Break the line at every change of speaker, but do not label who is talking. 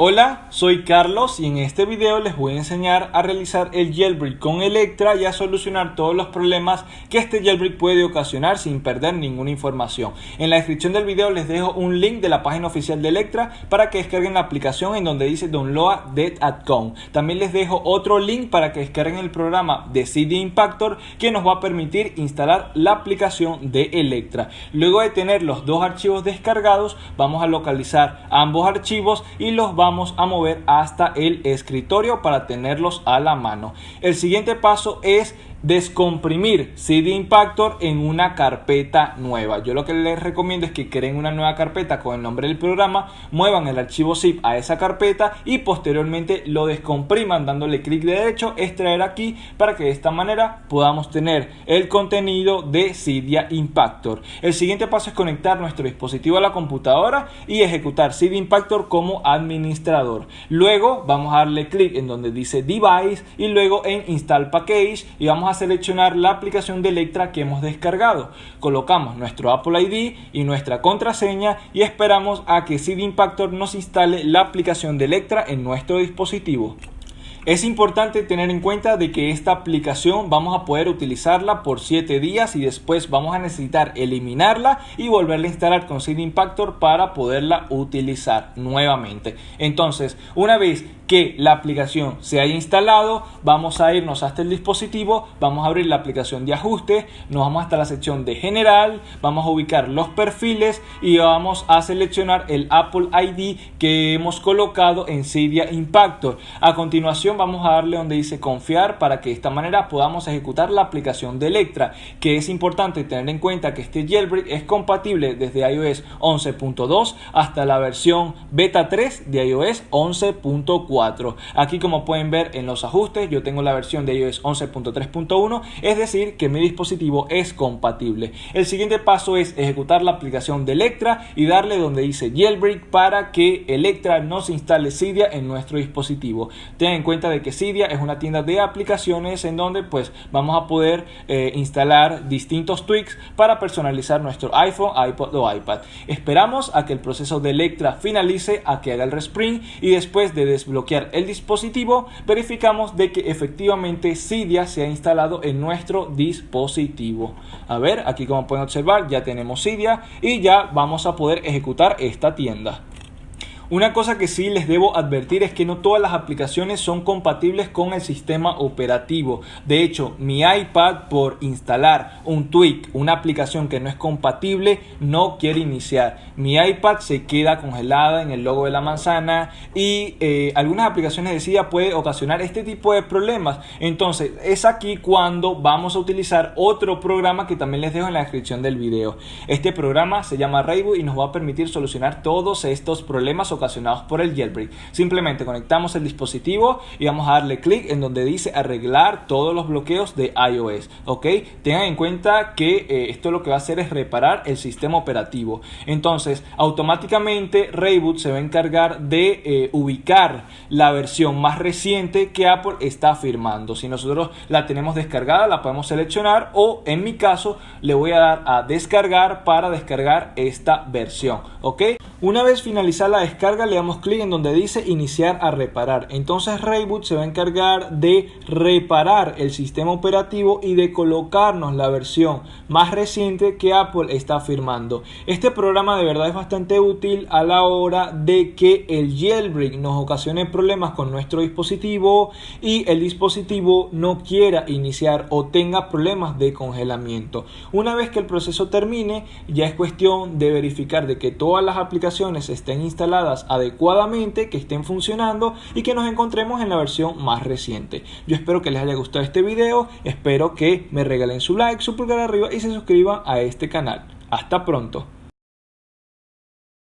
Hola, soy Carlos y en este video les voy a enseñar a realizar el jailbreak con Electra y a solucionar todos los problemas que este jailbreak puede ocasionar sin perder ninguna información. En la descripción del video les dejo un link de la página oficial de Electra para que descarguen la aplicación en donde dice Download Dead at También les dejo otro link para que descarguen el programa de CD Impactor que nos va a permitir instalar la aplicación de Electra. Luego de tener los dos archivos descargados, vamos a localizar ambos archivos y los vamos vamos a mover hasta el escritorio para tenerlos a la mano. El siguiente paso es descomprimir CD Impactor en una carpeta nueva. Yo lo que les recomiendo es que creen una nueva carpeta con el nombre del programa, muevan el archivo zip a esa carpeta y posteriormente lo descompriman dándole clic derecho, extraer aquí para que de esta manera podamos tener el contenido de Cydia Impactor. El siguiente paso es conectar nuestro dispositivo a la computadora y ejecutar Cydia Impactor como administrador. Luego vamos a darle clic en donde dice Device y luego en Install Package y vamos a seleccionar la aplicación de Electra que hemos descargado. Colocamos nuestro Apple ID y nuestra contraseña y esperamos a que CD Impactor nos instale la aplicación de Electra en nuestro dispositivo. Es importante tener en cuenta de que esta aplicación vamos a poder utilizarla por 7 días y después vamos a necesitar eliminarla y volverla a instalar con CD Impactor para poderla utilizar nuevamente. Entonces, una vez que la aplicación se haya instalado, vamos a irnos hasta el dispositivo, vamos a abrir la aplicación de ajuste, nos vamos hasta la sección de general, vamos a ubicar los perfiles y vamos a seleccionar el Apple ID que hemos colocado en Cydia Impactor. A continuación vamos a darle donde dice confiar para que de esta manera podamos ejecutar la aplicación de Electra, que es importante tener en cuenta que este jailbreak es compatible desde iOS 11.2 hasta la versión beta 3 de iOS 11.4. Aquí como pueden ver en los ajustes yo tengo la versión de iOS 11.3.1, es decir que mi dispositivo es compatible. El siguiente paso es ejecutar la aplicación de Electra y darle donde dice jailbreak para que Electra no se instale Cydia en nuestro dispositivo. Tengan en cuenta de que Cydia es una tienda de aplicaciones en donde pues vamos a poder eh, instalar distintos tweaks para personalizar nuestro iPhone, iPod o iPad. Esperamos a que el proceso de Electra finalice, a que haga el respring y después de desbloquear el dispositivo, verificamos de que efectivamente Cydia se ha instalado en nuestro dispositivo. A ver, aquí como pueden observar ya tenemos Cydia y ya vamos a poder ejecutar esta tienda. Una cosa que sí les debo advertir es que no todas las aplicaciones son compatibles con el sistema operativo. De hecho, mi iPad por instalar un tweak, una aplicación que no es compatible, no quiere iniciar. Mi iPad se queda congelada en el logo de la manzana y eh, algunas aplicaciones de SIDA puede ocasionar este tipo de problemas. Entonces, es aquí cuando vamos a utilizar otro programa que también les dejo en la descripción del video. Este programa se llama Rayboot y nos va a permitir solucionar todos estos problemas ocasionados por el jailbreak. Simplemente conectamos el dispositivo y vamos a darle clic en donde dice arreglar todos los bloqueos de iOS. Ok, tengan en cuenta que eh, esto lo que va a hacer es reparar el sistema operativo. Entonces, automáticamente Rayboot se va a encargar de eh, ubicar la versión más reciente que Apple está firmando. Si nosotros la tenemos descargada, la podemos seleccionar o en mi caso le voy a dar a descargar para descargar esta versión. Ok, una vez finalizada la descarga le damos clic en donde dice iniciar a reparar. Entonces Rayboot se va a encargar de reparar el sistema operativo y de colocarnos la versión más reciente que Apple está firmando. Este programa de verdad es bastante útil a la hora de que el jailbreak nos ocasione problemas con nuestro dispositivo y el dispositivo no quiera iniciar o tenga problemas de congelamiento. Una vez que el proceso termine, ya es cuestión de verificar de que todas las estén instaladas adecuadamente, que estén funcionando y que nos encontremos en la versión más reciente. Yo espero que les haya gustado este video, espero que me regalen su like, su pulgar arriba y se suscriban a este canal. Hasta pronto.